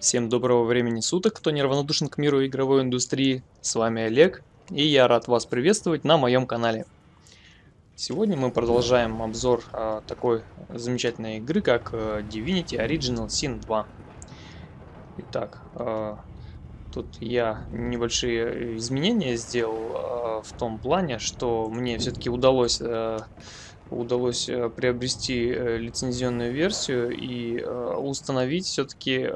Всем доброго времени суток, кто неравнодушен к миру игровой индустрии. С вами Олег, и я рад вас приветствовать на моем канале. Сегодня мы продолжаем обзор а, такой замечательной игры, как а, Divinity Original Sin 2. Итак, а, тут я небольшие изменения сделал а, в том плане, что мне все-таки удалось... А, удалось э, приобрести э, лицензионную версию и э, установить все-таки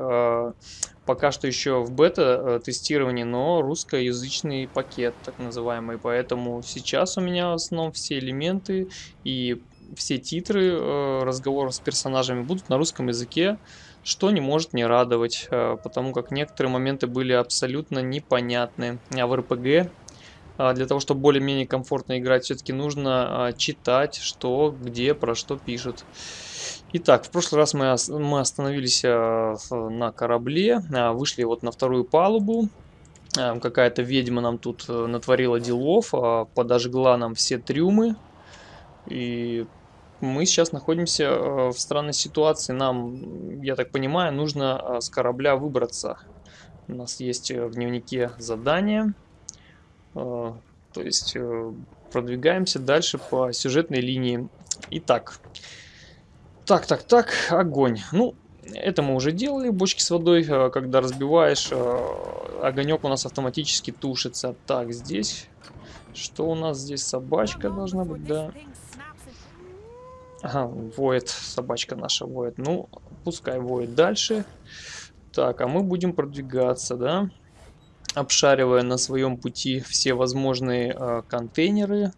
пока что еще в бета-тестировании, но русскоязычный пакет, так называемый. Поэтому сейчас у меня в основном все элементы и все титры разговоров с персонажами будут на русском языке, что не может не радовать, потому как некоторые моменты были абсолютно непонятны. А в РПГ для того, чтобы более-менее комфортно играть, все-таки нужно а, читать, что, где, про что пишут. Итак, в прошлый раз мы, остановились а, на корабле, вышли вот на вторую палубу. Какая-то ведьма нам тут э, натворила делов, подожгла нам все трюмы. И мы сейчас находимся в странной ситуации. Нам, я так понимаю, нужно с корабля выбраться. У нас есть э, в дневнике задание. А, то есть э, продвигаемся дальше по сюжетной линии. Итак, так, так, так, огонь. Ну, это мы уже делали, бочки с водой, э, когда разбиваешь, э, огонек у нас автоматически тушится. Так, здесь, что у нас здесь, собачка должна быть, да. Ага, воет, собачка наша воет. Ну, пускай воет дальше. Так, а мы будем продвигаться, да обшаривая на своем пути все возможные э, контейнеры.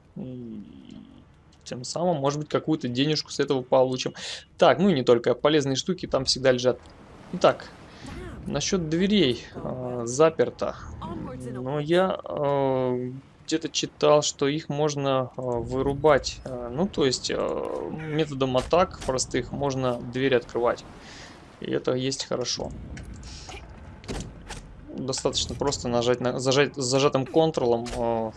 тем самым, может быть, какую-то денежку с этого получим. Так, ну и не только. Полезные штуки там всегда лежат. Итак, насчет дверей. Э, заперто. Но я э, где-то читал, что их можно э, вырубать. Э, ну, то есть, э, методом атак простых можно дверь открывать. И это есть хорошо достаточно просто нажать на зажать зажатым контролом э,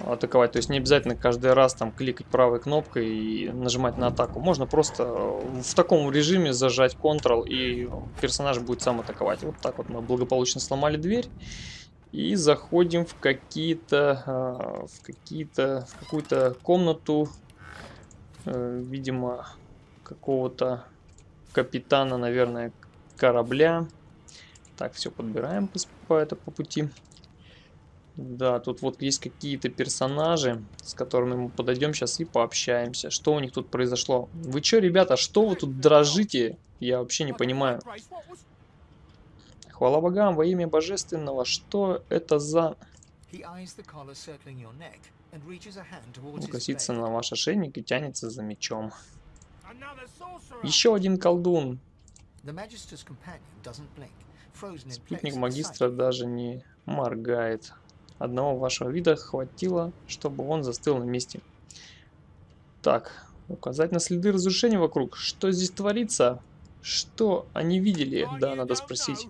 атаковать. То есть не обязательно каждый раз там кликать правой кнопкой и нажимать на атаку. Можно просто э, в таком режиме зажать контрол и персонаж будет сам атаковать. Вот так вот мы благополучно сломали дверь. И заходим в какие-то э, в какие-то в какую-то комнату, э, видимо, какого-то капитана, наверное, корабля. Так, все подбираем по, по, это, по пути. Да, тут вот есть какие-то персонажи, с которыми мы подойдем сейчас и пообщаемся. Что у них тут произошло? Вы что, ребята, что вы тут дрожите? Я вообще не понимаю. Хвала богам во имя божественного. Что это за... Он косится на ваш ошейник и тянется за мечом. Еще один колдун. Спутник магистра даже не моргает. Одного вашего вида хватило, чтобы он застыл на месте. Так, указать на следы разрушения вокруг. Что здесь творится? Что они видели? Да, надо спросить.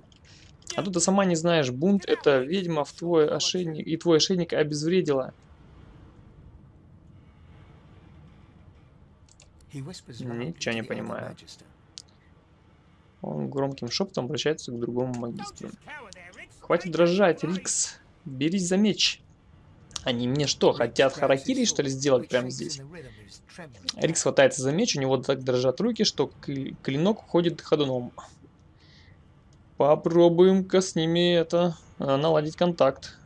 А тут ты сама не знаешь, бунт это ведьма в твой ошейник, и твой ошейник обезвредила. Ничего не понимаю. Он громким шепотом обращается к другому магистру. Хватит дрожать, Рикс. Берись за меч. Они мне что, хотят харакири, что ли, сделать прямо здесь? Рикс хватается за меч, у него так дрожат руки, что клинок уходит ходуном. Попробуем-ка с ними это, а, наладить контакт.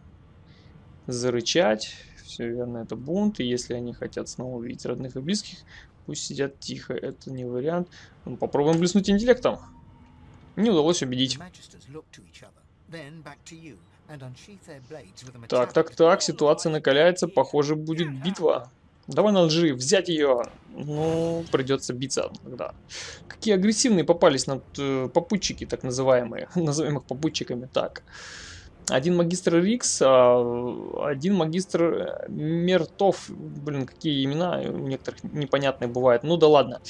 Зарычать. Все верно, это бунт. И если они хотят снова увидеть родных и близких, пусть сидят тихо. Это не вариант. Ну, попробуем блеснуть интеллектом. Не удалось убедить. Так, так, так, ситуация накаляется, похоже, будет битва. Давай на лжи, взять ее. Ну, придется биться тогда. Какие агрессивные попались на э, попутчики, так называемые. Назовем их попутчиками. Так. Один магистр Рикс, а один магистр Мертов. Блин, какие имена у некоторых непонятные бывают. Ну да ладно.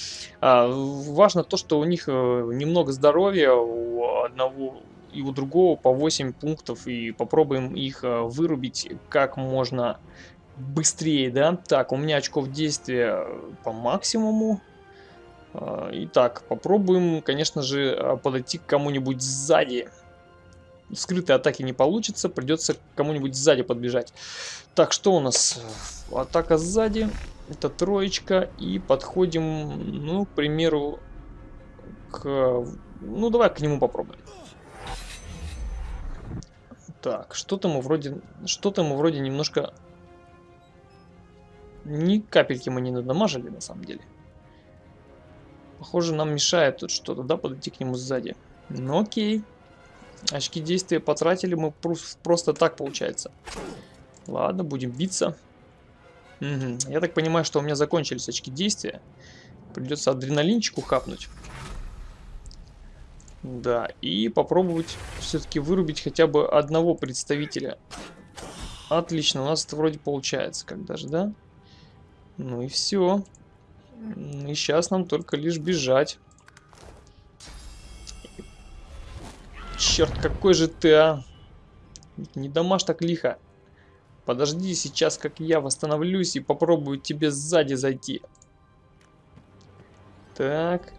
А, важно то, что у них э, немного здоровья, у одного и у другого по 8 пунктов. И попробуем их э, вырубить как можно быстрее, да? Так, у меня очков действия по максимуму. А, итак, попробуем, конечно же, подойти к кому-нибудь сзади. Скрытой атаки не получится, придется кому-нибудь сзади подбежать. Так, что у нас? Атака сзади. Это троечка. И подходим, ну, к примеру, к... Ну, давай к нему попробуем. Так, что-то мы вроде... Что-то мы вроде немножко... Ни капельки мы не надамажили, на самом деле. Похоже, нам мешает тут что-то, да, подойти к нему сзади. Ну окей. Очки действия потратили мы просто так, получается. Ладно, будем биться. Угу. Я так понимаю, что у меня закончились очки действия. Придется адреналинчику хапнуть. Да, и попробовать все-таки вырубить хотя бы одного представителя. Отлично, у нас это вроде получается, как даже, да? Ну и все. И сейчас нам только лишь бежать. Черт, какой же ты, а? Не дамаш так лихо. Подожди сейчас, как я восстановлюсь и попробую тебе сзади зайти. Так.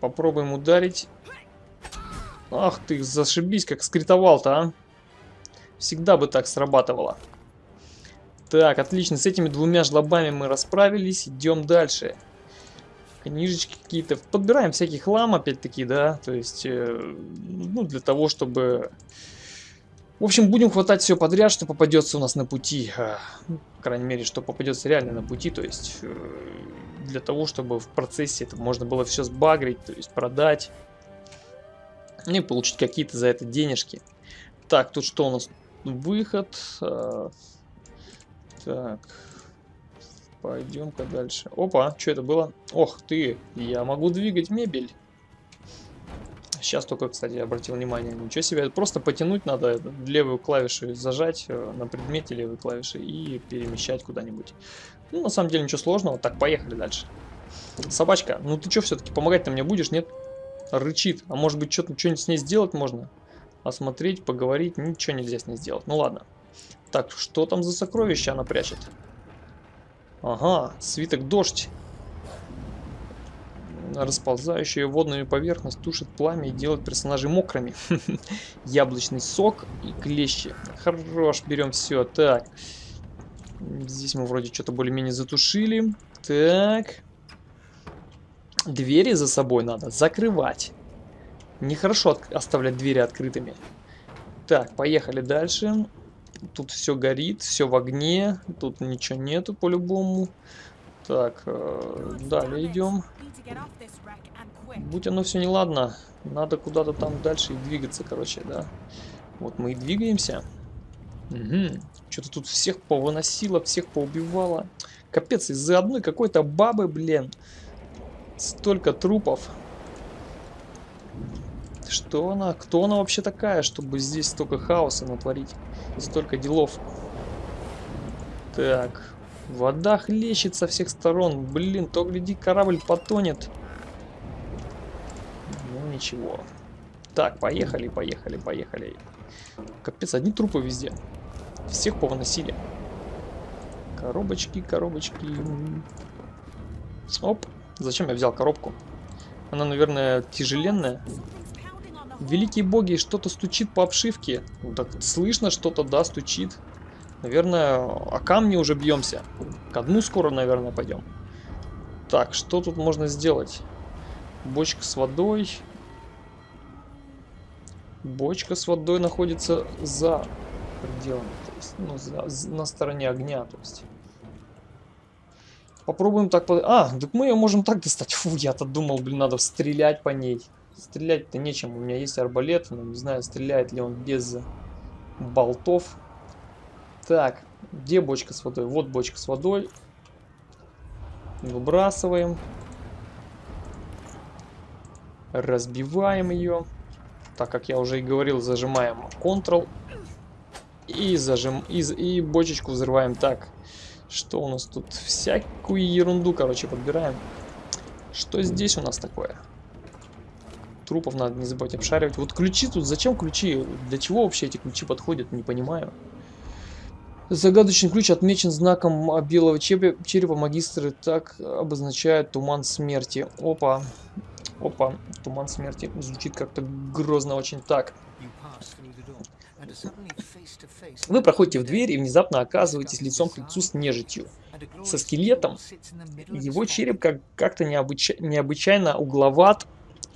Попробуем ударить. Ах ты, зашибись, как скритовал-то, а. Всегда бы так срабатывало. Так, отлично, с этими двумя жлобами мы расправились, идем дальше. Книжечки какие-то, подбираем всякий хлам опять-таки, да, то есть, э, ну, для того, чтобы... В общем, будем хватать все подряд, что попадется у нас на пути. А, ну, по крайней мере, что попадется реально на пути, то есть, э, для того, чтобы в процессе это можно было все сбагрить, то есть, продать. И получить какие-то за это денежки. Так, тут что у нас? Выход. А, так. Пойдем-ка дальше. Опа, что это было? Ох ты, я могу двигать мебель. Сейчас только, кстати, обратил внимание. Ничего себе, просто потянуть надо левую клавишу зажать э, на предмете левой клавиши и перемещать куда-нибудь. Ну, на самом деле, ничего сложного. Так, поехали дальше. Собачка, ну ты что все-таки, помогать-то мне будешь, нет? Рычит. А может быть, что-нибудь с ней сделать можно? Осмотреть, поговорить, ничего нельзя с ней сделать. Ну ладно. Так, что там за сокровище она прячет? Ага, свиток дождь. Расползающая водную поверхность тушит пламя и делает персонажей мокрыми. Яблочный сок и клещи. Хорош, берем все. Так. Здесь мы вроде что-то более-менее затушили. Так. Двери за собой надо закрывать. Нехорошо оставлять двери открытыми. Так, поехали дальше. Тут все горит, все в огне. Тут ничего нету по-любому. Так, э, далее идем. Будь оно все неладно, надо куда-то там дальше и двигаться, короче, да. Вот мы и двигаемся. Угу. Что-то тут всех повыносило, всех поубивало. Капец, из-за одной какой-то бабы, блин. Столько трупов. Что она? Кто она вообще такая, чтобы здесь столько хаоса натворить? Столько делов. Так. Вода хлещет со всех сторон. Блин, то гляди, корабль потонет. Ну, ничего. Так, поехали, поехали, поехали. Капец, одни трупы везде. Всех повыносили. Коробочки, коробочки. Оп. Зачем я взял коробку? Она, наверное, тяжеленная. Великие боги, что-то стучит по обшивке. Ну, так слышно что-то, да, стучит. Наверное, о камни уже бьемся. К дну скоро, наверное, пойдем. Так, что тут можно сделать? Бочка с водой. Бочка с водой находится за пределами, то есть, ну, за, на стороне огня, то есть. Попробуем так... А, так мы ее можем так достать. Фу, я-то думал, блин, надо стрелять по ней. Стрелять-то нечем. У меня есть арбалет, но не знаю, стреляет ли он без болтов. Так, где бочка с водой? Вот бочка с водой. Выбрасываем. Разбиваем ее. Так, как я уже и говорил, зажимаем Ctrl. И, зажим, и, и бочечку взрываем так. Что у нас тут? Всякую ерунду, короче, подбираем. Что здесь у нас такое? Трупов надо не забывать обшаривать. Вот ключи тут, зачем ключи? Для чего вообще эти ключи подходят, не понимаю. Загадочный ключ отмечен знаком а, белого черепа. Магистры так обозначают туман смерти. Опа. Опа. Туман смерти. Звучит как-то грозно очень. Так. Вы проходите в дверь и внезапно оказываетесь лицом к лицу с нежитью. Со скелетом. Его череп как-то как необыча необычайно угловат,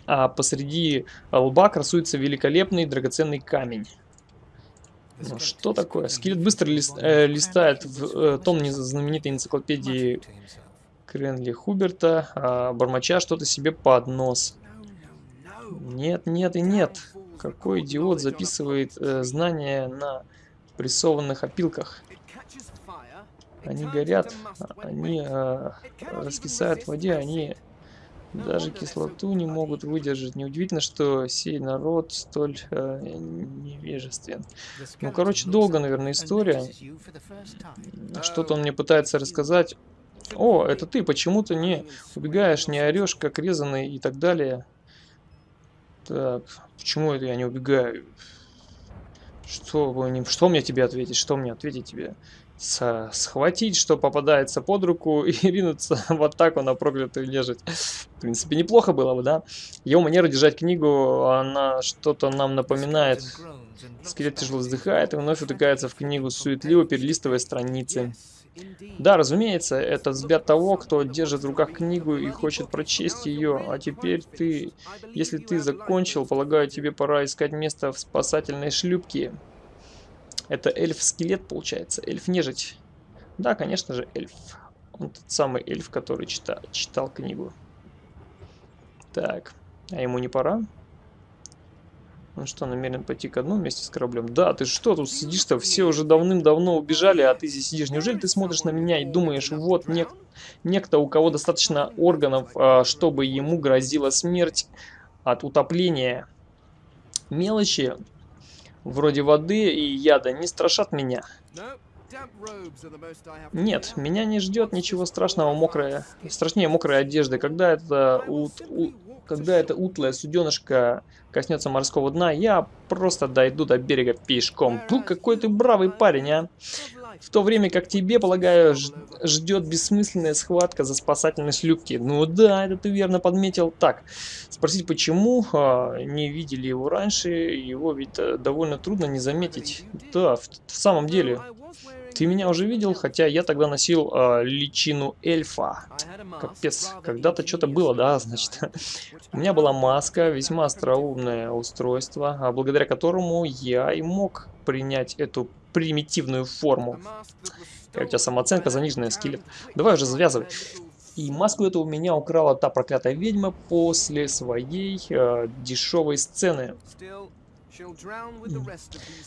а посреди лба красуется великолепный драгоценный камень. Ну, что такое? Скелет быстро лист, э, листает в э, том знаменитой энциклопедии Кренли Хуберта, э, бормоча что-то себе под нос. Нет, нет и нет. Какой идиот записывает э, знания на прессованных опилках? Они горят, они э, раскисают в воде, они даже кислоту не могут выдержать. Неудивительно, что сей народ столь э, невежествен. Ну, короче, долго, наверное, история. Что-то он мне пытается рассказать. О, это ты, почему ты не убегаешь, не орешь, как резанный и так далее. Так, почему это я не убегаю? Что, что мне тебе ответить? Что мне ответить тебе? Схватить, что попадается под руку и ринуться в атаку на проклятую нежить. В принципе, неплохо было бы, да? Его манера держать книгу, она что-то нам напоминает. Скелет тяжело вздыхает и вновь утыкается в книгу, суетливо перелистывая страницы. Да, разумеется, это взгляд того, кто держит в руках книгу и хочет прочесть ее. А теперь ты, если ты закончил, полагаю, тебе пора искать место в спасательной шлюпке. Это эльф-скелет, получается. Эльф-нежить. Да, конечно же, эльф. Он тот самый эльф, который чита читал книгу. Так, а ему не пора? Он что, намерен пойти к одному вместе с кораблем? Да, ты что тут сидишь-то? Все уже давным-давно убежали, а ты здесь сидишь. Неужели ты смотришь на меня и думаешь, вот нек некто, у кого достаточно органов, а, чтобы ему грозила смерть от утопления? Мелочи вроде воды и яда не страшат меня. Нет, меня не ждет ничего страшного мокрая, страшнее мокрой одежды. Когда это, ут, у, когда это утлая суденышко коснется морского дна, я просто дойду до берега пешком. Пу, какой ты бравый парень, а! В то время как тебе, полагаю, ждет бессмысленная схватка за спасательной шлюпки. Ну да, это ты верно подметил. Так, спросить почему, а, не видели его раньше, его ведь э, довольно трудно не заметить. Да, в, в самом деле, ты меня уже видел, хотя я тогда носил э, личину эльфа. Капец, когда-то что-то было, да, значит. У меня была маска, весьма остроумное устройство, а благодаря которому я и мог принять эту примитивную форму. у тебя самооценка заниженная, скелет. Давай уже завязывай. И маску эту у меня украла та проклятая ведьма после своей э, дешевой сцены.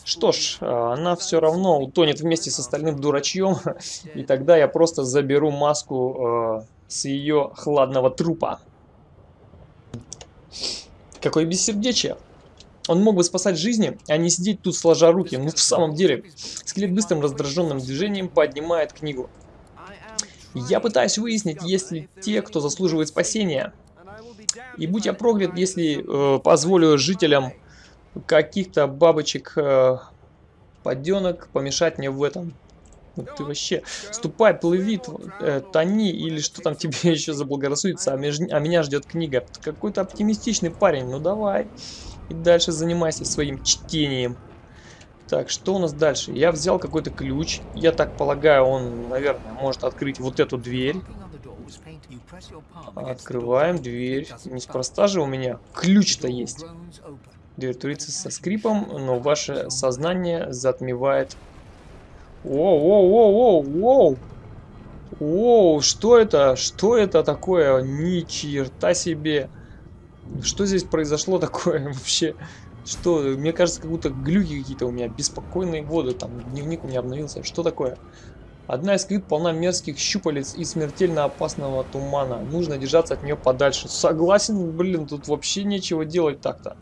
Что ж, э, она все равно утонет вместе с остальным дурачьем, и тогда я просто заберу маску э, с ее хладного трупа. Какое бессердечие. Он мог бы спасать жизни, а не сидеть тут сложа руки. Ну, в самом деле, скелет быстрым раздраженным движением поднимает книгу. Я пытаюсь выяснить, есть ли те, кто заслуживает спасения. И будь я проклят, если э, позволю жителям каких-то бабочек э, поденок помешать мне в этом. Вот ты вообще, ступай, плыви, э, тони, или что там тебе еще заблагорассудится, а, меж, а меня ждет книга. Какой-то оптимистичный парень, ну давай. И дальше занимайся своим чтением. Так, что у нас дальше? Я взял какой-то ключ. Я так полагаю, он, наверное, может открыть вот эту дверь. Открываем дверь. Неспроста же у меня ключ-то есть. Дверь турится со скрипом, но ваше сознание затмевает... Воу-воу-воу-воу-воу! Воу, что это? Что это такое? Ни черта себе! Что здесь произошло такое вообще? Что, мне кажется, как будто глюки какие-то у меня, беспокойные воды, там, дневник у меня обновился. Что такое? Одна из клит полна мерзких щупалец и смертельно опасного тумана. Нужно держаться от нее подальше. Согласен, блин, тут вообще нечего делать так-то.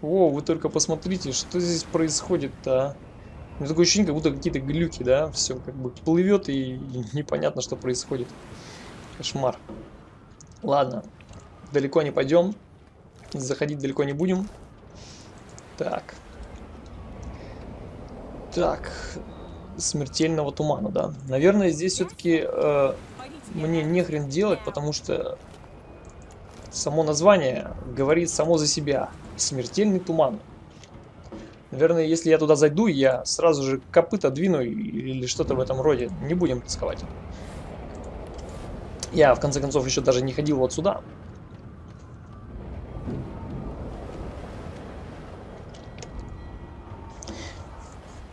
О, вы только посмотрите, что здесь происходит-то, а? У меня такое ощущение, как будто какие-то глюки, да? Все как бы плывет и, и непонятно, что происходит. Кошмар. Ладно, далеко не пойдем. Заходить далеко не будем. Так. Так. смертельного тумана, да. Наверное, здесь все-таки э, мне не хрен делать, потому что само название говорит само за себя. Смертельный туман. Наверное, если я туда зайду, я сразу же копыта двину или что-то в этом роде. Не будем рисковать. Я, в конце концов, еще даже не ходил вот сюда.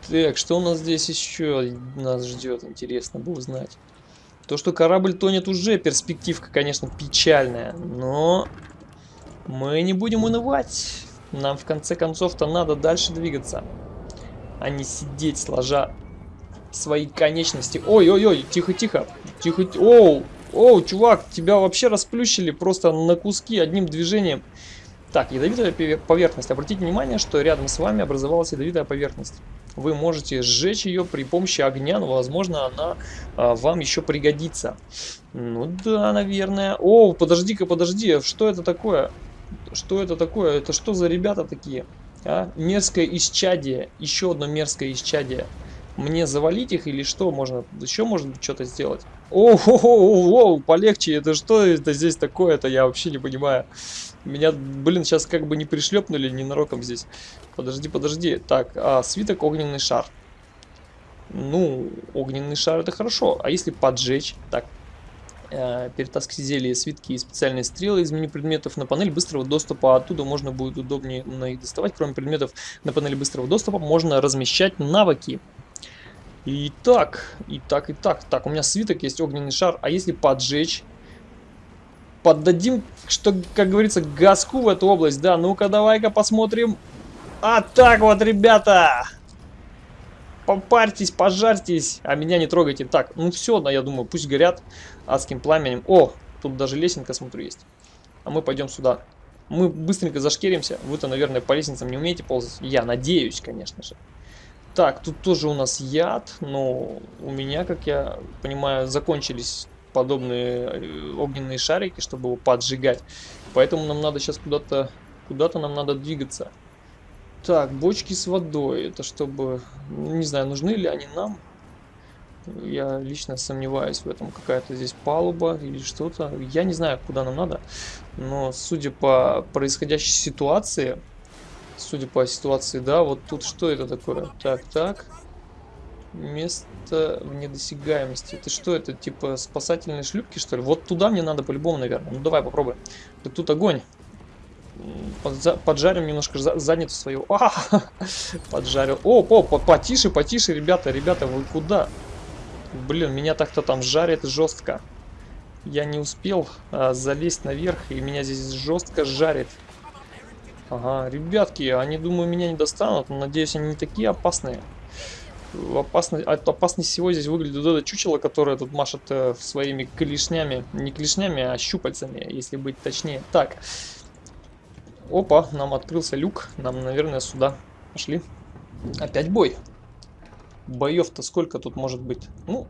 Так, что у нас здесь еще нас ждет, интересно бы узнать. То, что корабль тонет уже, перспективка, конечно, печальная, но мы не будем унывать. Нам, в конце концов-то, надо дальше двигаться, а не сидеть, сложа свои конечности. Ой-ой-ой, тихо-тихо, тихо, оу, оу, чувак, тебя вообще расплющили просто на куски одним движением. Так, ядовитая поверхность. Обратите внимание, что рядом с вами образовалась ядовитая поверхность. Вы можете сжечь ее при помощи огня, но, возможно, она а, вам еще пригодится. Ну да, наверное. О, подожди-ка, подожди, что это такое? Что это такое? Это что за ребята такие? А? Мерзкое исчадие. Еще одно мерзкое исчадие. Мне завалить их или что? Можно еще быть что-то сделать? О, -о, -о, -о, полегче. Это что это здесь такое? Это я вообще не понимаю. Меня, блин, сейчас как бы не пришлепнули ненароком здесь. Подожди, подожди. Так, а, свиток огненный шар. Ну, огненный шар это хорошо. А если поджечь? Так, э, перетаскивать зелья, свитки и специальные стрелы из меню предметов на панель быстрого доступа. Оттуда можно будет удобнее на их доставать. Кроме предметов на панели быстрого доступа можно размещать навыки. И так, и так, и так. Так, у меня свиток есть, огненный шар. А если поджечь? поддадим, что, как говорится, газку в эту область. Да, ну-ка, давай-ка посмотрим. А так вот, ребята! Попарьтесь, пожарьтесь, а меня не трогайте. Так, ну все, да, я думаю, пусть горят адским пламенем. О, тут даже лесенка, смотрю, есть. А мы пойдем сюда. Мы быстренько зашкеримся. Вы-то, наверное, по лестницам не умеете ползать. Я надеюсь, конечно же. Так, тут тоже у нас яд, но у меня, как я понимаю, закончились подобные э, огненные шарики, чтобы его поджигать. Поэтому нам надо сейчас куда-то куда-то нам надо двигаться. Так, бочки с водой. Это чтобы... Не знаю, нужны ли они нам. Я лично сомневаюсь в этом. Какая-то здесь палуба или что-то. Я не знаю, куда нам надо. Но судя по происходящей ситуации... Судя по ситуации, да, вот тут что это такое? Так, так. Место в недосягаемости. Это что это? Типа спасательные шлюпки, что ли? Вот туда мне надо по-любому, наверное. Ну давай попробуем. Так тут огонь. Поджарим немножко задницу свою. А, поджарил. О, по, по, потише, потише, ребята, ребята, вы куда? Блин, меня так-то там жарит жестко. Я не успел а, залезть наверх, и меня здесь жестко жарит. Ага, ребятки, они, думаю, меня не достанут, но надеюсь, они не такие опасные опасно, опасность всего здесь выглядит вот это чучело, которое тут машет э, своими клешнями. Не клешнями, а щупальцами, если быть точнее. Так. Опа, нам открылся люк. Нам, наверное, сюда пошли. Опять бой. Боев-то сколько тут может быть? Ну,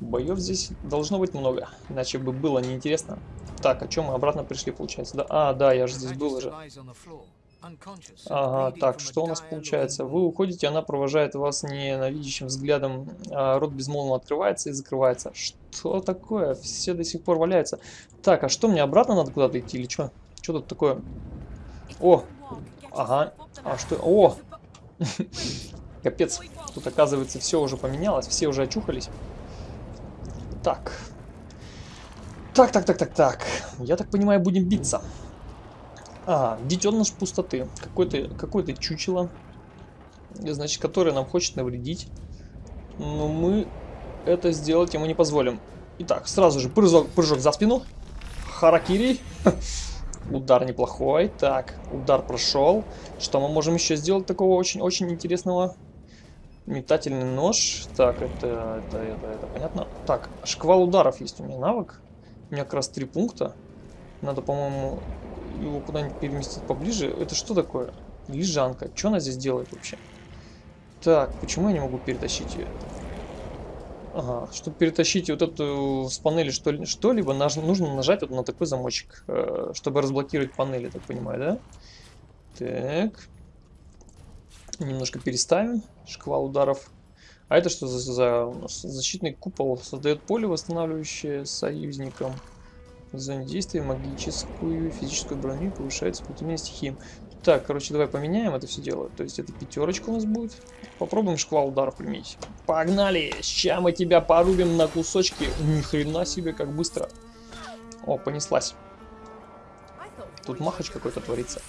боев здесь должно быть много. Иначе бы было неинтересно. Так, о чем мы обратно пришли, получается? Да? А, да, я же здесь был уже. Ага, так, что у нас получается? Вы уходите, она провожает вас ненавидящим взглядом, а рот безмолвно открывается и закрывается. Что такое? Все до сих пор валяются. Так, а что, мне обратно надо куда-то идти или что? Что тут такое? О, ага, а что? О, капец, тут оказывается все уже поменялось, все уже очухались. Так, так, так, так, так, так, я так понимаю, будем биться. А, детеныш пустоты. Какой-то какой, -то, чучело. Значит, которое нам хочет навредить. Но мы это сделать ему не позволим. Итак, сразу же прыжок, прыжок за спину. Харакири. Удар неплохой. Так, удар прошел. Что мы можем еще сделать такого очень-очень интересного? Метательный нож. Так, это, это, это, это понятно. Так, шквал ударов есть у меня навык. У меня как раз три пункта. Надо, по-моему, его куда-нибудь переместить поближе. Это что такое? Лежанка. Что она здесь делает вообще? Так, почему я не могу перетащить ее? Ага, чтобы перетащить вот эту с панели что-либо, что нужно нажать вот на такой замочек, э, чтобы разблокировать панели, так понимаю, да? Так. Немножко переставим. Шквал ударов. А это что за, за защитный купол? Создает поле, восстанавливающее союзникам. В зоне действия магическую физическую броню повышает сопротивление стихиям. Так, короче, давай поменяем это все дело. То есть это пятерочка у нас будет. Попробуем шквал ударов применить. Погнали! Сейчас мы тебя порубим на кусочки. Ни хрена себе, как быстро. О, понеслась. Тут махач какой-то творится.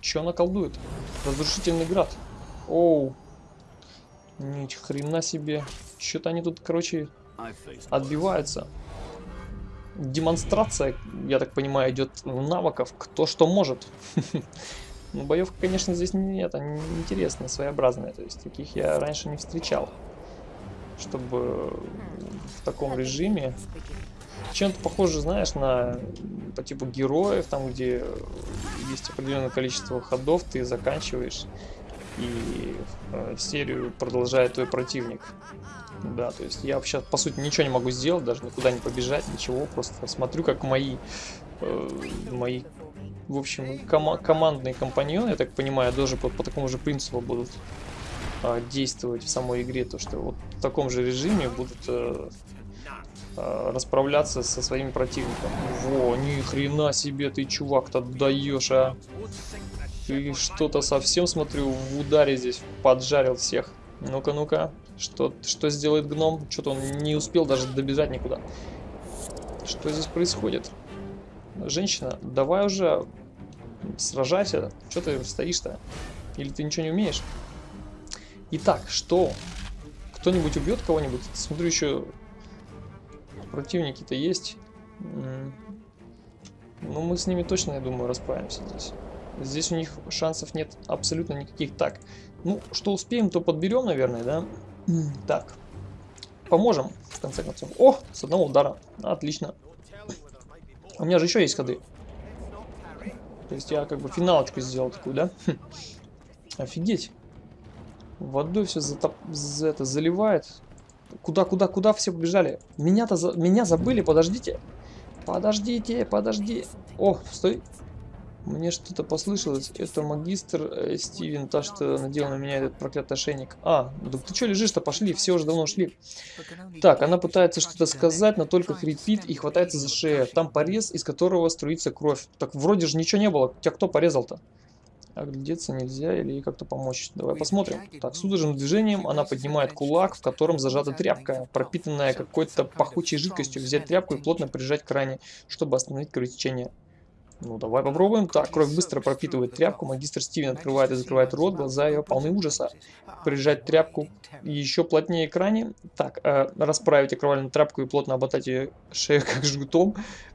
Че она колдует? Разрушительный град. Оу. Ни хрена себе. Что-то они тут, короче, отбиваются. Демонстрация, я так понимаю, идет навыков, кто что может. Ну, боевка, конечно, здесь нет, они интересные, своеобразные. То есть, таких я раньше не встречал. Чтобы в таком режиме... Чем-то похоже, знаешь, на по типу героев, там, где есть определенное количество ходов, ты заканчиваешь, и э, серию продолжает твой противник. Да, то есть я сейчас, по сути, ничего не могу сделать, даже никуда не побежать, ничего, просто смотрю, как мои, э, мои в общем, ком командные компаньоны, я так понимаю, тоже по, по такому же принципу будут а, действовать в самой игре, то что вот в таком же режиме будут а, а, расправляться со своими противниками. Во, ни хрена себе ты, чувак-то, даешь, а! Ты что-то совсем, смотрю, в ударе здесь поджарил всех. Ну-ка, ну-ка, что, что сделает гном? Что-то он не успел даже добежать никуда. Что здесь происходит? Женщина, давай уже сражайся. Что ты стоишь-то? Или ты ничего не умеешь? Итак, что? Кто-нибудь убьет кого-нибудь? Смотрю, еще противники-то есть. Ну, мы с ними точно, я думаю, расправимся здесь. Здесь у них шансов нет абсолютно никаких. Так, ну, что успеем, то подберем, наверное, да? Так, поможем, в конце концов. О, с одного удара. Отлично. У меня же еще есть ходы. То есть я как бы финалочку сделал такую, да? Хм. Офигеть. Водой все затоп... за это заливает. Куда, куда, куда все побежали? Меня-то за... меня забыли, подождите. Подождите, подожди. О, стой. Мне что-то послышалось. Это магистр э, Стивен, та, что надел на меня этот проклятый ошейник. А, да ты что лежишь-то? Пошли, все уже давно шли. Так, она пытается что-то сказать, но только хрипит и хватается за шею. Там порез, из которого струится кровь. Так вроде же ничего не было. Тебя кто порезал-то? Оглядеться нельзя или ей как-то помочь. Давай посмотрим. Так, судорожным движением она поднимает кулак, в котором зажата тряпка, пропитанная какой-то пахучей жидкостью. Взять тряпку и плотно прижать к ране, чтобы остановить кровотечение. Ну, давай попробуем. Так, кровь быстро пропитывает тряпку. Магистр Стивен открывает и закрывает рот. Глаза ее полны ужаса. Прижать тряпку еще плотнее к ране. Так, э, расправить окровавленную тряпку и плотно оботать ее шею как жгутом.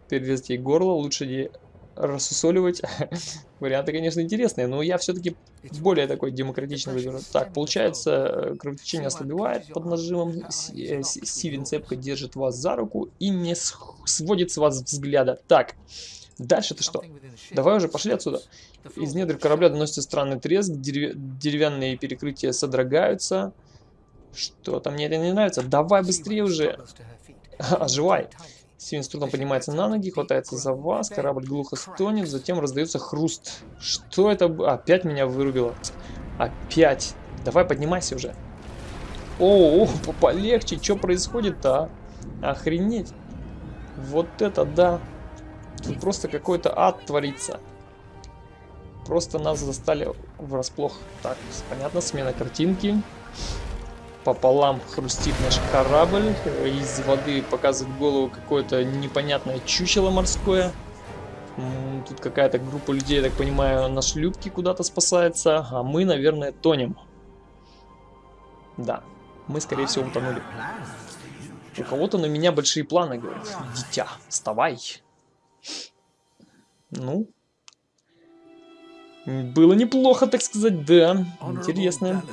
Перерезать ей горло. Лучше не рассусоливать. Варианты, конечно, интересные, но я все-таки более такой демократичный выберу. Так, получается, э, кровотечение ослабевает под нажимом. Э, Стивен цепко держит вас за руку и не сводит с вас взгляда. Так, Дальше-то что? Давай уже пошли отсюда. Из недр корабля доносится странный треск, дерев... деревянные перекрытия содрогаются. Что-то мне это не нравится. Давай быстрее уже. Оживай. Стивен с трудом поднимается на ноги, хватается за вас, корабль глухо стонет, затем раздается хруст. Что это? Опять меня вырубило. Опять. Давай поднимайся уже. О, о полегче, что происходит-то, а? Охренеть. Вот это да. Тут просто какой-то ад творится. Просто нас застали врасплох. Так, понятно, смена картинки. Пополам хрустит наш корабль. Из воды показывает голову какое-то непонятное чучело морское. Тут какая-то группа людей, я так понимаю, на шлюпке куда-то спасается. А мы, наверное, тонем. Да, мы, скорее всего, утонули. У кого-то на меня большие планы, говорит. Дитя, вставай. Ну, было неплохо, так сказать, да. Интересно.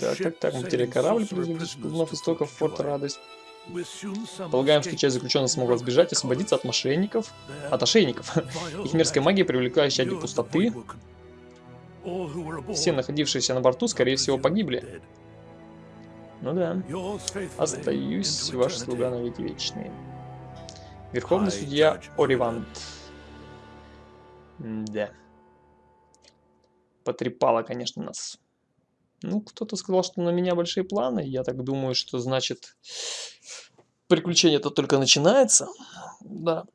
Так, так, так, мы потеряли корабль, вновь истоков форта Радость. Полагаем, что часть заключенных смогла сбежать и освободиться от мошенников, от ошейников. Их мерзкая магия, привлекающая для пустоты. Все находившиеся на борту, скорее всего, погибли. Ну да. Остаюсь, ваш слуга на веки вечные. Верховный судья Оривант. Да. Потрепало, конечно, нас. Ну, кто-то сказал, что на меня большие планы. Я так думаю, что значит приключение-то только начинается. Да.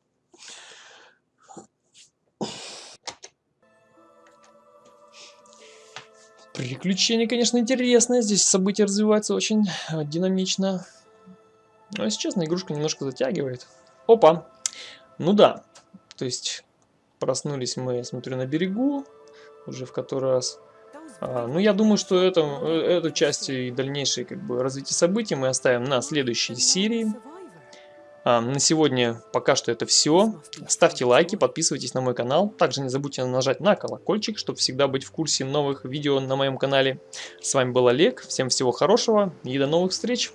Приключение, конечно, интересное. Здесь события развиваются очень э, динамично. Но, если честно, игрушка немножко затягивает. Опа! Ну да. То есть, проснулись мы, я смотрю, на берегу. Уже в который раз. А, ну, я думаю, что это, э, эту часть и дальнейшее как бы, развитие событий мы оставим на следующей серии. А, на сегодня пока что это все. Ставьте лайки, подписывайтесь на мой канал. Также не забудьте нажать на колокольчик, чтобы всегда быть в курсе новых видео на моем канале. С вами был Олег. Всем всего хорошего и до новых встреч.